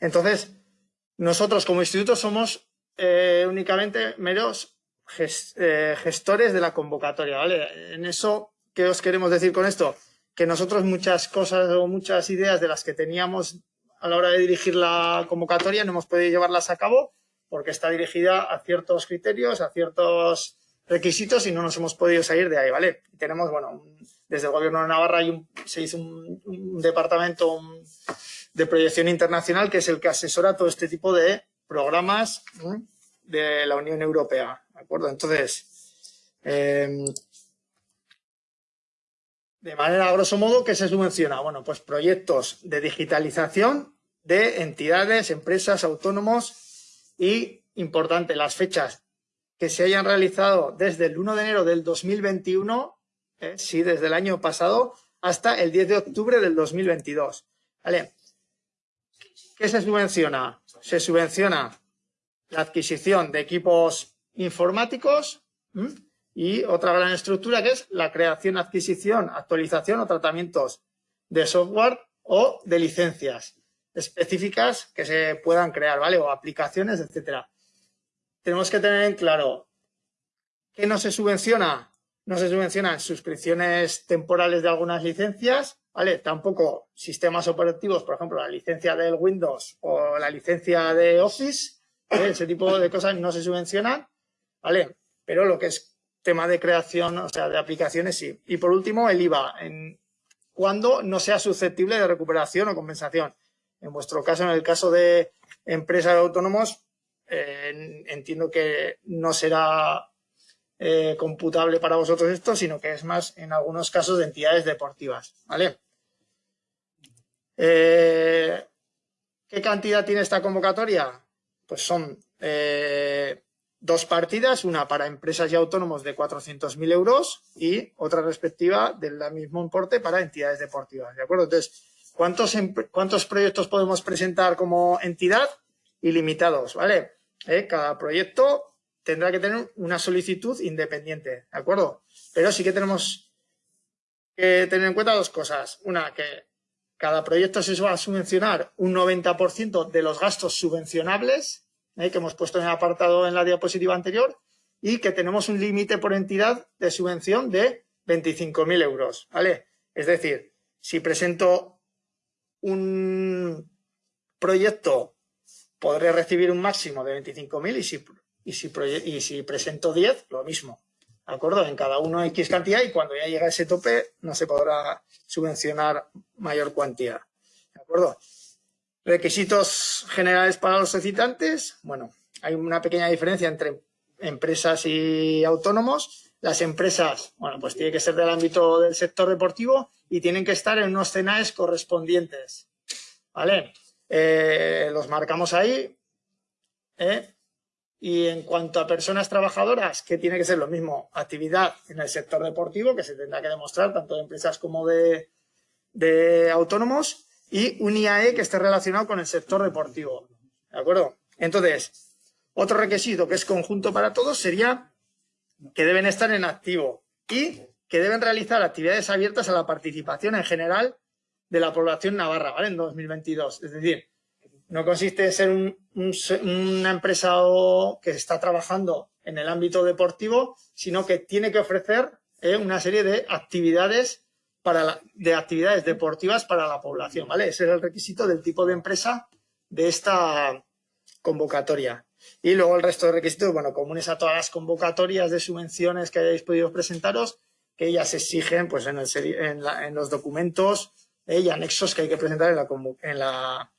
Entonces, nosotros como instituto somos eh, únicamente meros eh, gestores de la convocatoria, ¿vale? En eso, ¿qué os queremos decir con esto? Que nosotros muchas cosas o muchas ideas de las que teníamos a la hora de dirigir la convocatoria no hemos podido llevarlas a cabo porque está dirigida a ciertos criterios, a ciertos requisitos y no nos hemos podido salir de ahí, ¿vale? tenemos, bueno, desde el gobierno de Navarra hay se hizo un, departamento de proyección internacional que es el que asesora todo este tipo de programas de la Unión Europea, ¿de acuerdo? Entonces, em, de manera grosso modo, ¿qué se subvenciona? Bueno, pues proyectos de digitalización de entidades, empresas, autónomos y, importante, las fechas que se hayan realizado desde el 1 de enero del 2021, eh, sí, desde el año pasado, hasta el 10 de octubre del 2022. ¿Vale? ¿Qué se subvenciona? Se subvenciona la adquisición de equipos informáticos y otra gran estructura que es la creación, adquisición, actualización o tratamientos de software o de licencias específicas que se puedan crear, ¿vale? O aplicaciones, etcétera tenemos que tener en claro que no se subvenciona, no se subvencionan suscripciones temporales de algunas licencias, ¿vale? Tampoco sistemas operativos, por ejemplo, la licencia del Windows o la licencia de Office, ese tipo de cosas no se subvencionan, ¿vale? Pero lo que es tema de creación, o sea, de aplicaciones, sí. Y por último, el IVA, cuando no sea susceptible de recuperación o compensación. En vuestro caso, en el caso de empresas autónomos, eh, entiendo que no será eh, computable para vosotros esto, sino que es más en algunos casos de entidades deportivas. Eh, ¿Qué cantidad tiene esta convocatoria? Pues son dos partidas, una para empresas y autónomos de 400.000 euros y otra respectiva del mismo importe para entidades deportivas, ¿de acuerdo? Entonces, ¿cuántos, ¿cuántos proyectos podemos presentar como entidad? Ilimitados, ¿vale? ¿eh? cada proyecto tendrá que tener una solicitud independiente, ¿de acuerdo? Pero sí que tenemos que tener en cuenta dos cosas. Una, que cada proyecto se va a subvencionar un 90% de los gastos subvencionables, ¿eh? que hemos puesto en el apartado en la diapositiva anterior, y que tenemos un límite por entidad de subvención de 25.000 euros, ¿vale? Es decir, si presento un proyecto podré recibir un máximo de 25.000 y si, y, si, y si presento 10, lo mismo. ¿De acuerdo? En cada uno X cantidad y cuando ya llega ese tope no se podrá subvencionar mayor cuantía. ¿De acuerdo? Requisitos generales para los solicitantes. Bueno, hay una pequeña diferencia entre empresas y autónomos. Las empresas, bueno, pues tiene que ser del ámbito del sector deportivo y tienen que estar en unos cenales correspondientes. ¿Vale? Eh, los marcamos ahí. ¿eh? Y en cuanto a personas trabajadoras, que tiene que ser lo mismo, actividad en el sector deportivo, que se tendrá que demostrar tanto de empresas como de, de autónomos, y un IAE que esté relacionado con el sector deportivo. ¿De acuerdo? Entonces, otro requisito que es conjunto para todos sería que deben estar en activo y que deben realizar actividades abiertas a la participación en general de la población navarra, ¿vale? En 2022. Es decir, no consiste en ser una empresa que está trabajando en el ámbito deportivo, sino que tiene que ofrecer eh, una serie de actividades para de actividades deportivas para la población, ¿vale? Ese es el requisito del tipo de empresa de esta convocatoria. Y luego el resto de requisitos, bueno, comunes a todas las convocatorias de subvenciones que hayáis podido presentaros, que ellas exigen pues en, el, en los documentos y anexos que hay que presentar en la, en la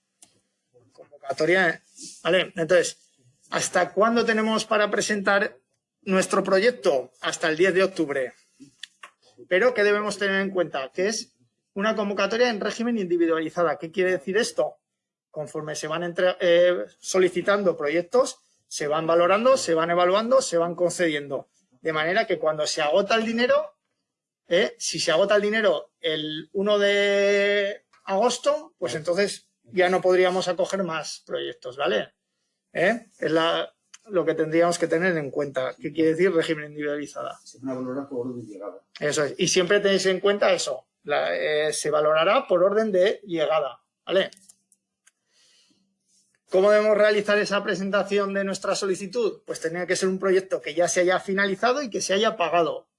¿Vale? Entonces, ¿hasta cuándo tenemos para presentar nuestro proyecto? Hasta el 10 de octubre. Pero ¿qué debemos tener en cuenta? Que es una convocatoria en régimen individualizada. ¿Qué quiere decir esto? Conforme se van eh, solicitando proyectos, se van valorando, se van evaluando, se van concediendo. De manera que cuando se agota el dinero, ¿eh? si se agota el dinero el 1 de agosto, pues entonces ya no podríamos acoger más proyectos, ¿vale? ¿Eh? Es lo que tendríamos que tener en cuenta. ¿Qué quiere decir régimen individualizada? Se valorará por orden de llegada. Eso es. Y siempre tenéis en cuenta eso. Eh, se valorará por orden de llegada, ¿vale? ¿Cómo debemos realizar esa presentación de nuestra solicitud? Pues tenía que ser un proyecto que ya se haya finalizado y que se haya pagado.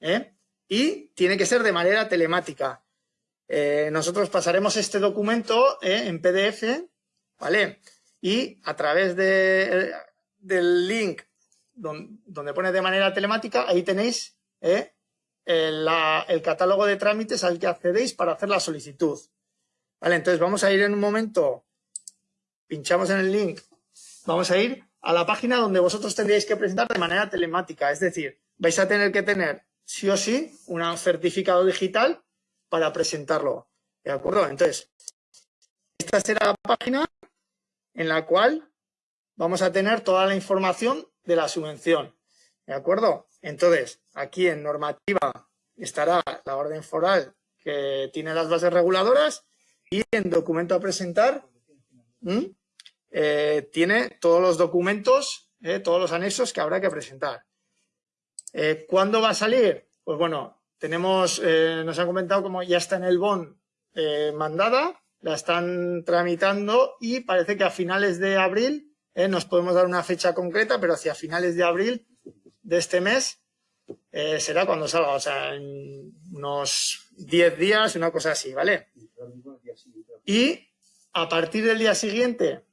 ¿eh? Y tiene que ser de manera telemática. Eh, nosotros pasaremos este documento ¿eh? en PDF, ¿vale? Y a través de, del link donde, pone de manera telemática, ahí tenéis el, el catálogo de trámites al que accedéis para hacer la solicitud. Vale, entonces vamos a ir en un momento pinchamos en el link, vamos a ir a la página donde vosotros tendríais que presentar de manera telemática. Es decir, vais a tener que tener sí o sí un certificado digital para presentarlo. ¿De acuerdo? Entonces, esta será la página en la cual vamos a tener toda la información de la subvención. ¿De acuerdo? Entonces, aquí en normativa estará la orden foral que tiene las bases reguladoras y en documento a presentar eh, tiene todos los documentos, eh, todos los anexos que habrá que presentar. Eh, ¿Cuándo va a salir? Pues bueno, tenemos, nos han comentado como ya está en el BON mandada, la están tramitando y parece que a finales de abril, nos podemos dar una fecha concreta, pero hacia finales de abril de este mes será cuando salga, o sea, en unos 10 días, una cosa así, ¿vale? Y a partir del día siguiente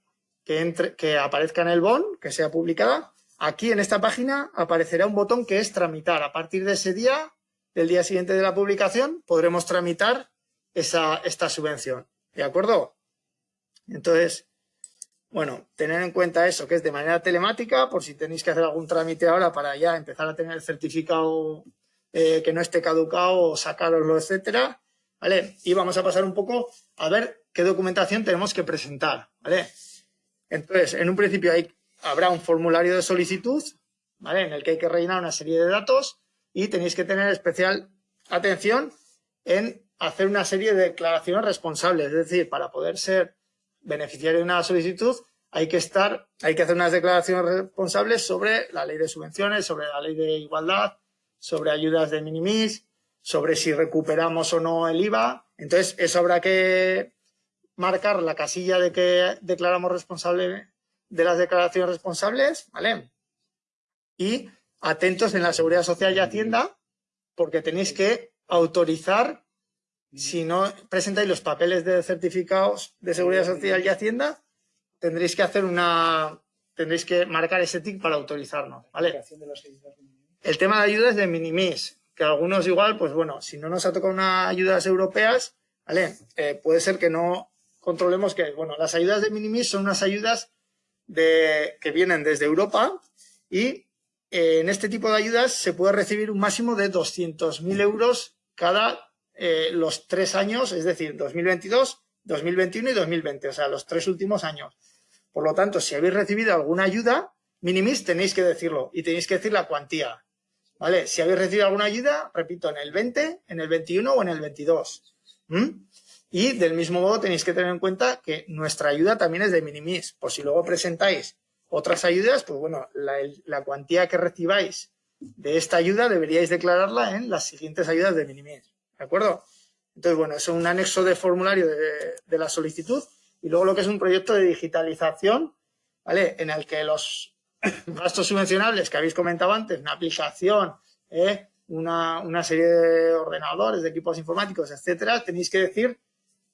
que, aparezca en el BON, que sea publicada, aquí en esta página aparecerá un botón que es tramitar. A partir de ese día, del día siguiente de la publicación, podremos tramitar esa, esta subvención. ¿De acuerdo? Entonces, bueno, tener en cuenta eso, que es de manera telemática, por si tenéis que hacer algún trámite ahora para ya empezar a tener el certificado eh, que no esté caducado o sacaroslo, etcétera. ¿Vale? Y vamos a pasar un poco a ver qué documentación tenemos que presentar. ¿Vale? Entonces, en un principio habrá un formulario de solicitud, ¿vale? En el que hay que rellenar una serie de datos y tenéis que tener especial atención en hacer una serie de declaraciones responsables. Es decir, para poder ser beneficiario de una solicitud hay que estar, hay que hacer unas declaraciones responsables sobre la ley de subvenciones, sobre la ley de igualdad, sobre ayudas de minimis, sobre si recuperamos o no el IVA. Entonces, eso habrá que marcar la casilla de que declaramos responsable de las declaraciones responsables, ¿vale? Y atentos en la Seguridad Social y Hacienda, porque tenéis que autorizar, si no presentáis los papeles de certificados de Seguridad Social y Hacienda, tendréis que hacer una, tendréis que marcar ese tic para autorizarnos, ¿vale? El tema de ayudas de minimis, que algunos igual, pues bueno, si no nos ha tocado unas ayudas europeas, ¿vale? Eh, puede ser que no controlemos que, bueno, las ayudas de minimis son unas ayudas de, que vienen desde Europa y en este tipo de ayudas se puede recibir un máximo de 200.000 euros cada eh, los tres años, es decir, 2022, 2021 y 2020, o sea, los tres últimos años. Por lo tanto, si habéis recibido alguna ayuda, minimis tenéis que decirlo y tenéis que decir la cuantía. ¿Vale? Si habéis recibido alguna ayuda, repito, en el 20, en el 21 o en el 22. Y del mismo modo tenéis que tener en cuenta que nuestra ayuda también es de minimis. Por si luego presentáis otras ayudas, pues bueno, la, cuantía que recibáis de esta ayuda deberíais declararla en las siguientes ayudas de minimis. ¿De acuerdo? Entonces, bueno, es un anexo de formulario de, la solicitud y luego lo que es un proyecto de digitalización, ¿vale? En el que los gastos subvencionables que habéis comentado antes, una aplicación, ¿eh? una, una serie de ordenadores, de equipos informáticos, etcétera, tenéis que decir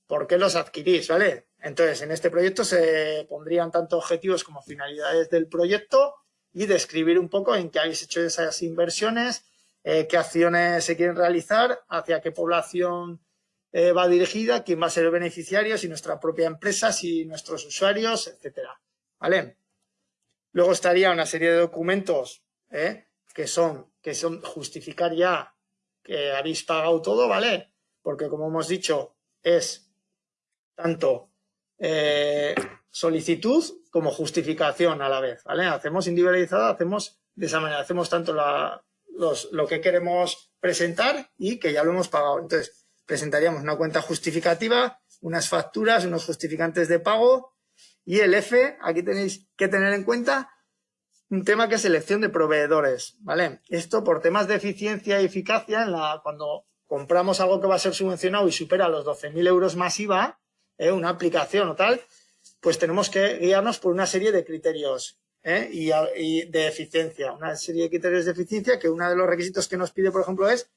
por qué los adquirís, ¿vale? Entonces, en este proyecto se pondrían tanto objetivos como finalidades del proyecto y describir un poco en qué habéis hecho esas inversiones, eh, qué acciones se quieren realizar, hacia qué población eh, va dirigida, quién va a ser el beneficiario, si nuestra propia empresa, si nuestros usuarios, etcétera, ¿vale? Luego estaría una serie de documentos ¿eh? que, son, que son justificar ya que habéis pagado todo, ¿vale? Porque como hemos dicho, es tanto eh, solicitud como justificación a la vez, ¿vale? Hacemos individualizada, hacemos de esa manera, hacemos tanto lo que queremos presentar y que ya lo hemos pagado. Entonces, presentaríamos una cuenta justificativa, unas facturas, unos justificantes de pago y el F, aquí tenéis que tener en cuenta un tema que es selección de proveedores, ¿vale? Esto por temas de eficiencia y eficacia, en la, cuando compramos algo que va a ser subvencionado y supera los 12.000 euros más IVA, ¿eh? una aplicación o tal, pues tenemos que guiarnos por una serie de criterios ¿eh? y, y, de eficiencia. Una serie de criterios de eficiencia que uno de los requisitos que nos pide, por ejemplo, es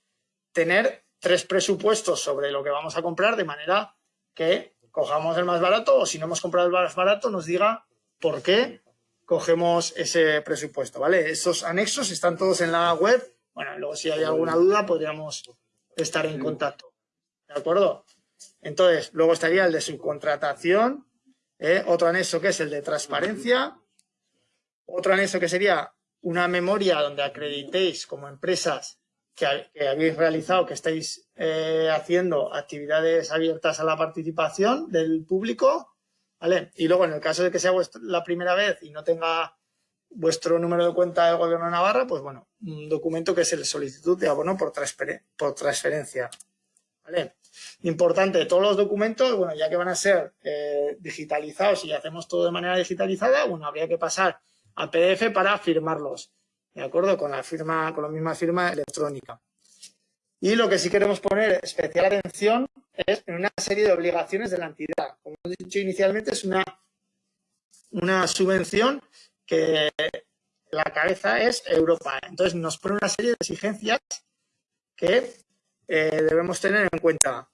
tener tres presupuestos sobre lo que vamos a comprar de manera que cojamos el más barato o si no hemos comprado el más barato nos diga por qué cogemos ese presupuesto, ¿vale? Esos anexos están todos en la web. Bueno, luego si hay alguna duda podríamos estar en contacto. ¿De acuerdo? Entonces, luego estaría el de subcontratación, ¿eh? otro anexo que es el de transparencia, otro anexo que sería una memoria donde acreditéis como empresas que, habéis realizado, que estáis eh, haciendo actividades abiertas a la participación del público, ¿vale? Y luego, en el caso de que sea la primera vez y no tenga vuestro número de cuenta del Gobierno de Navarra, pues bueno, un documento que es el solicitud de abono por transferencia, ¿vale? Importante, todos los documentos, bueno, ya que van a ser eh, digitalizados y hacemos todo de manera digitalizada, bueno, habría que pasar a PDF para firmarlos, ¿de acuerdo? Con la firma, con la misma firma electrónica. Y lo que sí queremos poner especial atención es en una serie de obligaciones de la entidad. Como he dicho inicialmente, es una, una subvención que la cabeza es Europa. Entonces nos pone una serie de exigencias que eh, debemos tener en cuenta.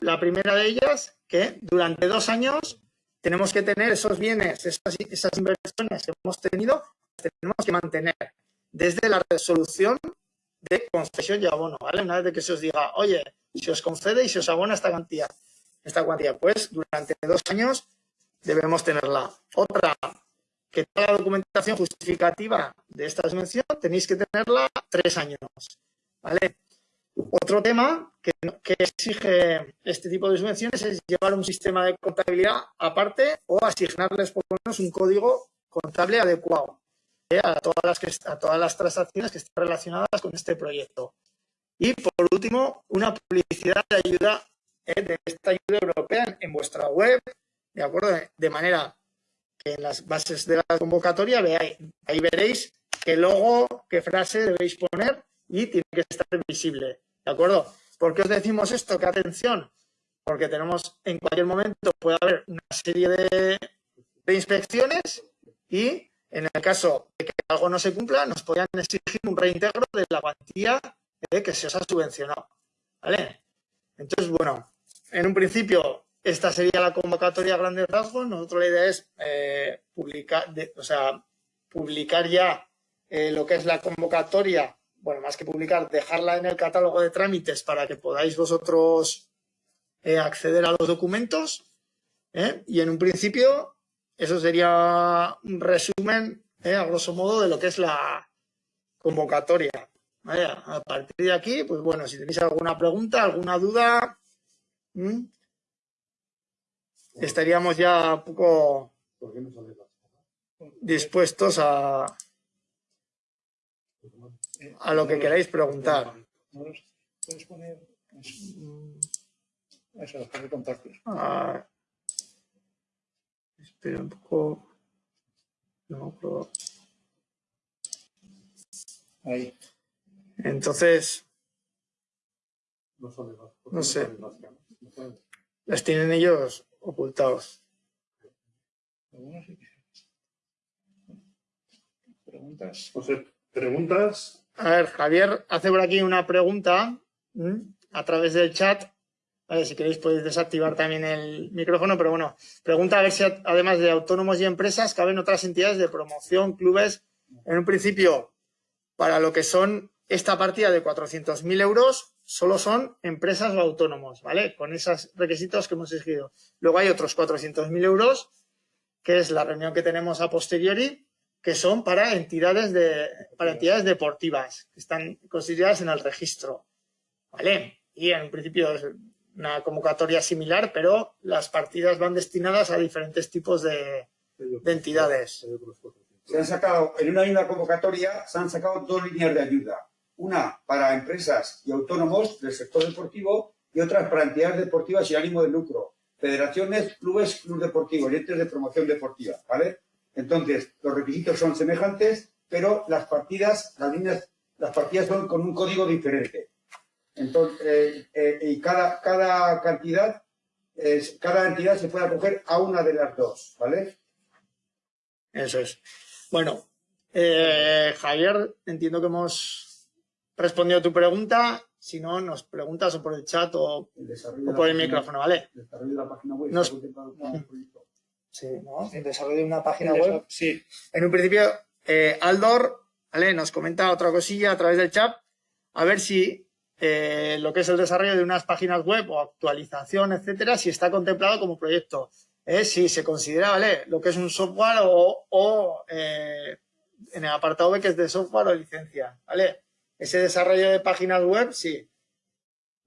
La primera de ellas, que durante dos años tenemos que tener esos bienes, esas, esas inversiones que hemos tenido, tenemos que mantener desde la resolución de concesión y abono, ¿vale? Una vez que se os diga, oye, se os concede y se os abona esta cantidad, esta cuantía, pues durante dos años debemos tenerla. Otra, que toda la documentación justificativa de esta subvención tenéis que tenerla tres años, ¿vale? Otro tema que, exige este tipo de subvenciones es llevar un sistema de contabilidad aparte o asignarles por lo menos un código contable adecuado a todas las, que, a todas las transacciones que están relacionadas con este proyecto. Y por último, una publicidad de ayuda eh, de esta ayuda europea en, vuestra web, ¿de acuerdo? De manera que en las bases de la convocatoria veáis, ahí veréis qué logo, qué frase debéis poner y tiene que estar visible, ¿de acuerdo? ¿Por qué os decimos esto? ¿Qué atención? Porque tenemos, en cualquier momento puede haber una serie de, de inspecciones y en el caso de que algo no se cumpla, nos podrían exigir un reintegro de la cuantía que se os ha subvencionado. ¿Vale? Entonces, bueno, en un principio, esta sería la convocatoria a grandes rasgos. Nosotros la idea es eh, publicar, o sea, publicar ya eh, lo que es la convocatoria, bueno, más que publicar, dejarla en el catálogo de trámites para que podáis vosotros eh, acceder a los documentos. Y en un principio, eso sería un resumen, eh, a grosso modo, de lo que es la convocatoria. A partir de aquí, pues bueno, si tenéis alguna pregunta, alguna duda, estaríamos ya un poco dispuestos a, a lo que queráis preguntar. ¿Puedes poner eso, de contactos? Ah, Espera un poco. No, pero... Ahí. Entonces, no sé, las tienen ellos ocultados. Preguntas. preguntas. A ver, Javier hace por aquí una pregunta a través del chat si queréis podéis desactivar también el micrófono, pero bueno, pregunta a ver si además de autónomos y empresas caben otras entidades de promoción, clubes. En un principio, para lo que son esta partida de 400.000 euros, solo son empresas o autónomos, ¿vale? Con esos requisitos que hemos exigido. Luego hay otros 400.000 euros, que es la reunión que tenemos a posteriori, que son para entidades, de, para entidades deportivas, que están consideradas en el registro, ¿vale? Y en principio una convocatoria similar, pero las partidas van destinadas a diferentes tipos de, entidades. Se han sacado, en una misma convocatoria, se han sacado dos líneas de ayuda. Una para empresas y autónomos del sector deportivo y otras para entidades deportivas sin ánimo de lucro. Federaciones, clubes, clubes deportivos y entes de promoción deportiva, ¿vale? Entonces, los requisitos son semejantes, pero las partidas, las líneas, las partidas son con un código diferente. Entonces, eh, eh, y cada, cada cantidad cada entidad se puede acoger a una de las dos, ¿vale? Eso es. Bueno, eh, Javier, entiendo que hemos respondido a tu pregunta. Si no, nos preguntas o por el chat o, El por el micrófono, ¿vale? El desarrollo de la página web Nos- Sí, ¿no? El desarrollo de una página El web. Sí, En un principio, eh, Aldor, ¿vale? Nos comenta otra cosilla a través del chat. A ver si eh, lo que es el desarrollo de unas páginas web o actualización, etcétera, si está contemplado como proyecto. Eh, si se considera, ¿vale? Lo que es un software o, o, eh, en el apartado B que es de software o licencia, ¿vale? Ese desarrollo de páginas web, sí.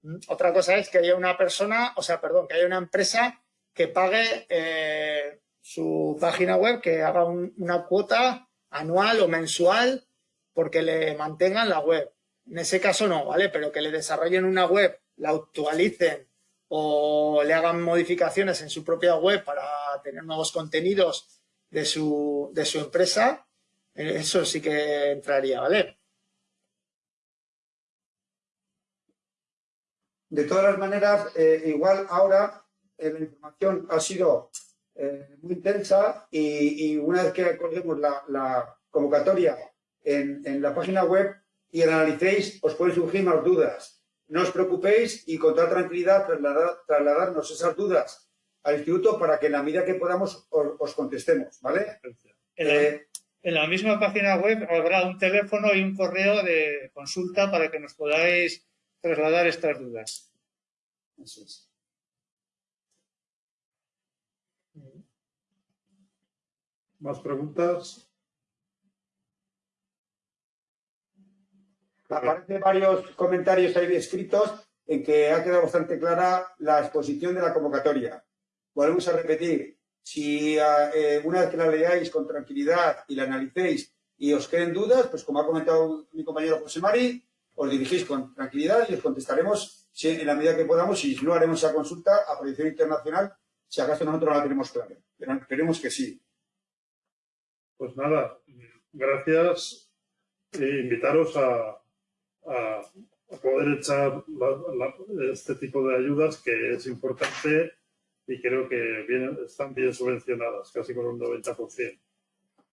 Mm, Otra cosa es que haya una persona, o sea, perdón, que haya una empresa que pague eh, su página web, que haga un- una cuota anual o mensual porque le mantengan la web. En ese caso no, ¿vale? Pero que le desarrollen una web, la actualicen o le hagan modificaciones en su propia web para tener nuevos contenidos de su, de su empresa, eh, eso sí que entraría, ¿vale? De todas las maneras, eh, igual ahora eh, la información ha sido eh, muy intensa y, y una vez que colguemos la, la convocatoria en, en la página web y la analicéis, os pueden surgir más dudas. No os preocupéis y con toda tranquilidad trasladar- trasladarnos esas dudas al instituto para que en la medida que podamos os, os contestemos, ¿vale? en la, Eh, en la misma página web habrá un teléfono y un correo de consulta para que nos podáis trasladar estas dudas. eso es. ¿Más preguntas? Aparecen varios comentarios ahí escritos en que ha quedado bastante clara la exposición de la convocatoria. Volvemos a repetir, si eh, una vez que la leáis con tranquilidad y la analicéis y os queden dudas, pues como ha comentado mi compañero José Mari, os dirigís con tranquilidad y os contestaremos si- en la medida que podamos si no haremos esa consulta a proyección internacional, si acaso nosotros no la tenemos clara. Pero esperemos que sí. Pues nada, gracias e invitaros a, poder echar este tipo de ayudas que es importante y creo que están bien subvencionadas, casi con un 90%.